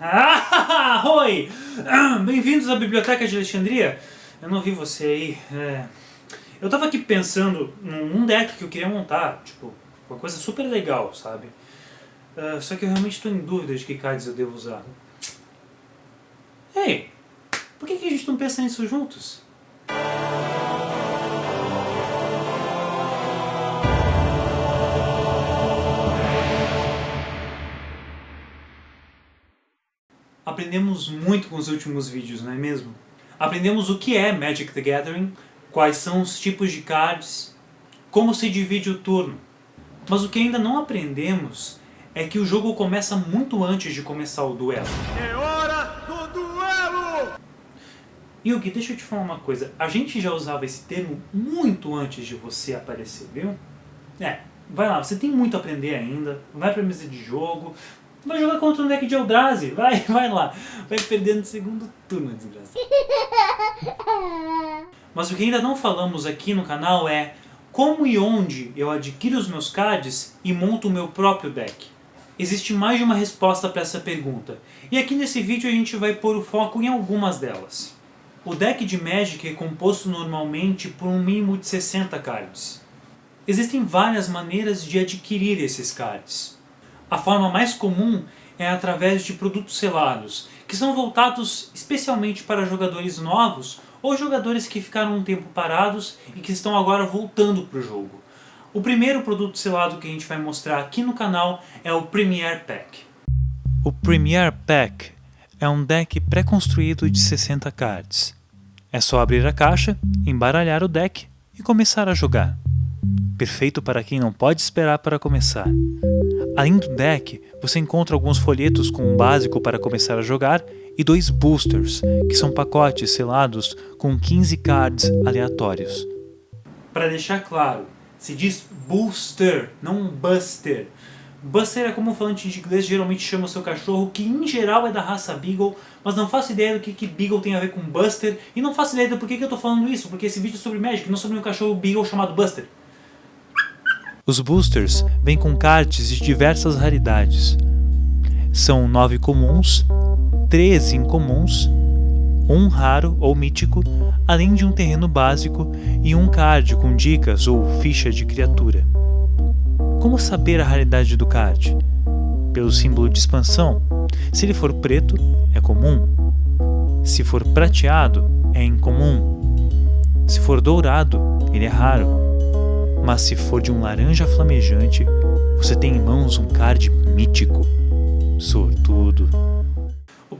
Ah, oi! Bem-vindos à Biblioteca de Alexandria. Eu não vi você aí. É... Eu tava aqui pensando num deck que eu queria montar, tipo, uma coisa super legal, sabe? Uh, só que eu realmente estou em dúvida de que cards eu devo usar. Ei, por que, que a gente não pensa nisso juntos? Aprendemos muito com os últimos vídeos, não é mesmo? Aprendemos o que é Magic the Gathering, quais são os tipos de cards, como se divide o turno. Mas o que ainda não aprendemos é que o jogo começa muito antes de começar o duelo. É hora do duelo! Yugi, deixa eu te falar uma coisa. A gente já usava esse termo muito antes de você aparecer, viu? É, vai lá, você tem muito a aprender ainda. Vai pra mesa de jogo. Vai jogar contra o deck de Eldrazi. Vai, vai lá. Vai perder no segundo turno, desgraça. Mas o que ainda não falamos aqui no canal é como e onde eu adquiro os meus cards e monto o meu próprio deck. Existe mais de uma resposta para essa pergunta, e aqui nesse vídeo a gente vai pôr o foco em algumas delas. O deck de Magic é composto normalmente por um mínimo de 60 cards. Existem várias maneiras de adquirir esses cards. A forma mais comum é através de produtos selados, que são voltados especialmente para jogadores novos ou jogadores que ficaram um tempo parados e que estão agora voltando para o jogo. O primeiro produto selado que a gente vai mostrar aqui no canal é o Premier Pack. O Premier Pack é um deck pré-construído de 60 cards. É só abrir a caixa, embaralhar o deck e começar a jogar. Perfeito para quem não pode esperar para começar. Além do deck, você encontra alguns folhetos com um básico para começar a jogar e dois boosters, que são pacotes selados com 15 cards aleatórios. Para deixar claro, se diz booster, não buster. Buster é como um falante de inglês geralmente chama o seu cachorro, que em geral é da raça Beagle, mas não faço ideia do que, que Beagle tem a ver com Buster, e não faço ideia do porquê que eu tô falando isso, porque esse vídeo é sobre Magic, não sobre um cachorro Beagle chamado Buster. Os boosters vêm com cards de diversas raridades. São 9 comuns, 13 incomuns um raro ou mítico, além de um terreno básico e um card com dicas ou ficha de criatura. Como saber a raridade do card? Pelo símbolo de expansão. Se ele for preto, é comum. Se for prateado, é incomum. Se for dourado, ele é raro. Mas se for de um laranja flamejante, você tem em mãos um card mítico. Sortudo.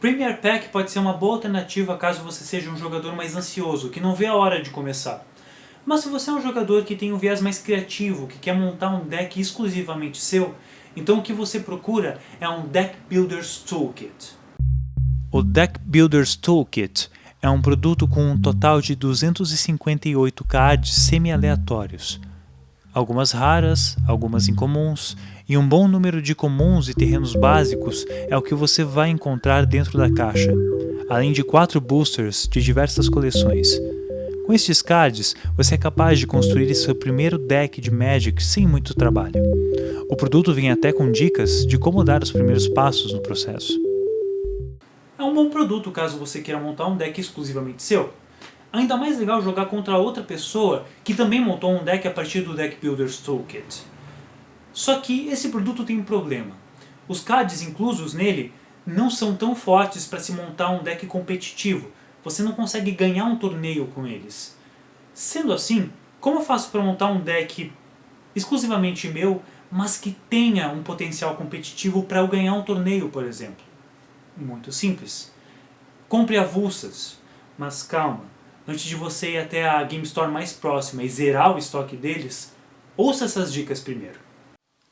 Premier Pack pode ser uma boa alternativa caso você seja um jogador mais ansioso, que não vê a hora de começar. Mas se você é um jogador que tem um viés mais criativo, que quer montar um deck exclusivamente seu, então o que você procura é um Deck Builder's Toolkit. O Deck Builder's Toolkit é um produto com um total de 258 cards semi-aleatórios. Algumas raras, algumas incomuns e um bom número de comuns e terrenos básicos é o que você vai encontrar dentro da caixa, além de quatro boosters de diversas coleções. Com estes cards, você é capaz de construir seu primeiro deck de Magic sem muito trabalho. O produto vem até com dicas de como dar os primeiros passos no processo. É um bom produto caso você queira montar um deck exclusivamente seu. Ainda mais legal jogar contra outra pessoa que também montou um deck a partir do Deck Builder's Toolkit. Só que esse produto tem um problema. Os cards inclusos nele não são tão fortes para se montar um deck competitivo. Você não consegue ganhar um torneio com eles. Sendo assim, como eu faço para montar um deck exclusivamente meu, mas que tenha um potencial competitivo para eu ganhar um torneio, por exemplo? Muito simples. Compre avulsas, mas calma. Antes de você ir até a Game Store mais próxima e zerar o estoque deles, ouça essas dicas primeiro.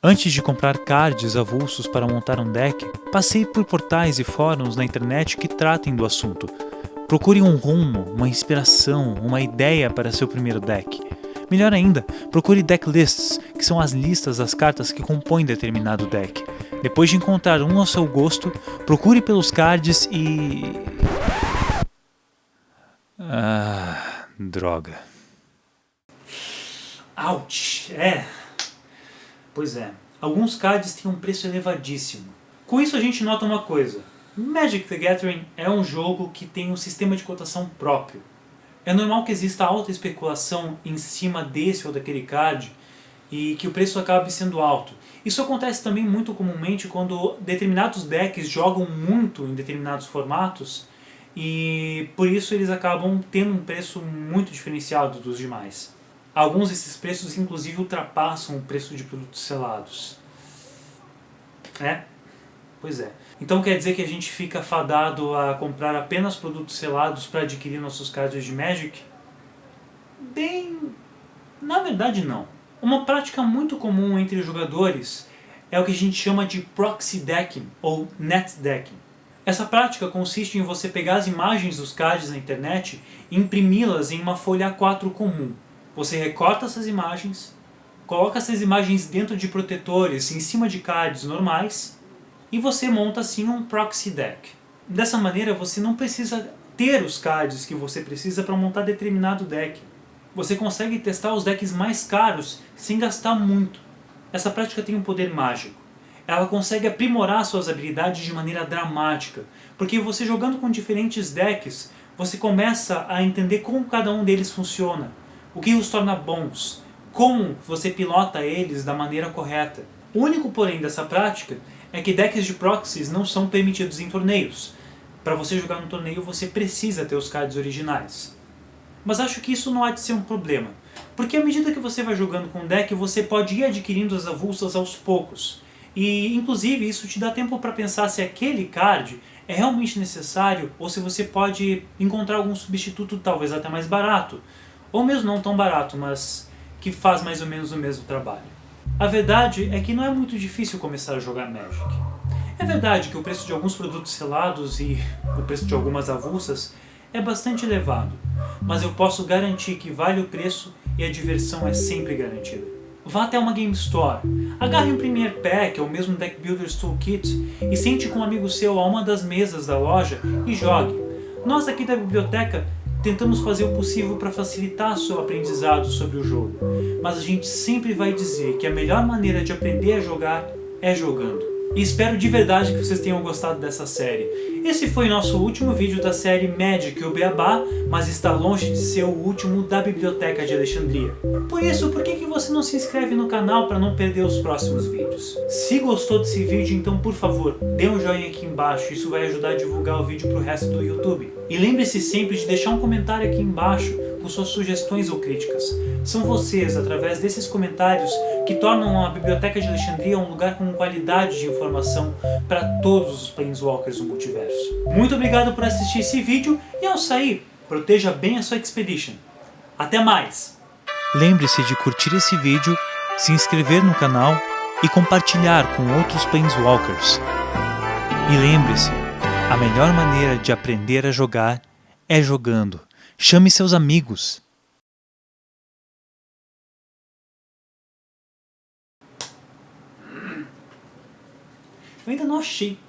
Antes de comprar cards avulsos para montar um deck, passei por portais e fóruns na internet que tratem do assunto. Procure um rumo, uma inspiração, uma ideia para seu primeiro deck. Melhor ainda, procure decklists, que são as listas das cartas que compõem determinado deck. Depois de encontrar um ao seu gosto, procure pelos cards e... Ah, droga. Ouch! É... Pois é. Alguns cards têm um preço elevadíssimo. Com isso a gente nota uma coisa. Magic the Gathering é um jogo que tem um sistema de cotação próprio. É normal que exista alta especulação em cima desse ou daquele card e que o preço acabe sendo alto. Isso acontece também muito comumente quando determinados decks jogam muito em determinados formatos e por isso eles acabam tendo um preço muito diferenciado dos demais. Alguns desses preços inclusive ultrapassam o preço de produtos selados. É, pois é. Então quer dizer que a gente fica fadado a comprar apenas produtos selados para adquirir nossos cards de Magic? Bem... na verdade não. Uma prática muito comum entre jogadores é o que a gente chama de proxy decking ou net decking. Essa prática consiste em você pegar as imagens dos cards na internet e imprimi-las em uma folha A4 comum. Você recorta essas imagens, coloca essas imagens dentro de protetores em cima de cards normais e você monta assim um proxy deck. Dessa maneira você não precisa ter os cards que você precisa para montar determinado deck. Você consegue testar os decks mais caros sem gastar muito. Essa prática tem um poder mágico. Ela consegue aprimorar suas habilidades de maneira dramática, porque você jogando com diferentes decks, você começa a entender como cada um deles funciona, o que os torna bons, como você pilota eles da maneira correta. O único porém dessa prática é que decks de proxies não são permitidos em torneios. Para você jogar no torneio você precisa ter os cards originais. Mas acho que isso não há de ser um problema, porque à medida que você vai jogando com o deck, você pode ir adquirindo as avulsas aos poucos. E inclusive isso te dá tempo para pensar se aquele card é realmente necessário ou se você pode encontrar algum substituto talvez até mais barato. Ou mesmo não tão barato, mas que faz mais ou menos o mesmo trabalho. A verdade é que não é muito difícil começar a jogar Magic. É verdade que o preço de alguns produtos selados e o preço de algumas avulsas é bastante elevado, mas eu posso garantir que vale o preço e a diversão é sempre garantida. Vá até uma Game Store, agarre um Premier Pack ou mesmo Deck Builders Toolkit e sente com um amigo seu a uma das mesas da loja e jogue. Nós aqui da biblioteca tentamos fazer o possível para facilitar seu aprendizado sobre o jogo, mas a gente sempre vai dizer que a melhor maneira de aprender a jogar é jogando. E espero de verdade que vocês tenham gostado dessa série. Esse foi nosso último vídeo da série Magic o Beabá, mas está longe de ser o último da Biblioteca de Alexandria. Por isso, por que, que você não se inscreve no canal para não perder os próximos vídeos? Se gostou desse vídeo, então por favor, dê um joinha aqui embaixo, isso vai ajudar a divulgar o vídeo para o resto do YouTube. E lembre-se sempre de deixar um comentário aqui embaixo com suas sugestões ou críticas. São vocês, através desses comentários, que tornam a Biblioteca de Alexandria um lugar com qualidade de informação para todos os Planeswalkers do multiverso. Muito obrigado por assistir esse vídeo e ao sair, proteja bem a sua Expedition. Até mais! Lembre-se de curtir esse vídeo, se inscrever no canal e compartilhar com outros Planeswalkers. E lembre-se, a melhor maneira de aprender a jogar é jogando. Chame seus amigos. Eu ainda não achei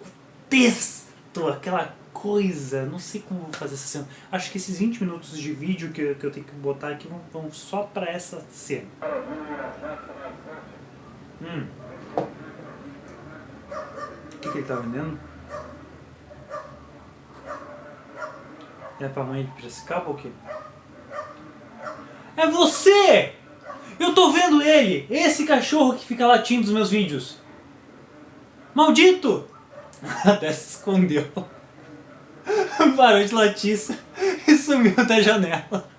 o texto, aquela coisa, não sei como vou fazer essa cena. Acho que esses 20 minutos de vídeo que, eu tenho que botar aqui vão, vão só pra essa cena. Hum. O que, que ele tá vendendo? É pra mãe de Piracicaba ou o quê? É você! Eu tô vendo ele! Esse cachorro que fica latindo nos meus vídeos. Maldito! Até se escondeu. Parou de latir e sumiu da janela.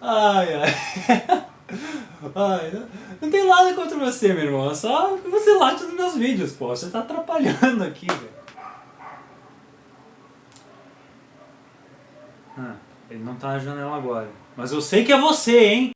Ai, ai. ai. Não tem nada contra você, meu irmão. É só que você late nos meus vídeos, pô. Você tá atrapalhando aqui, velho. Ele não tá na janela agora. Mas eu sei que é você, hein?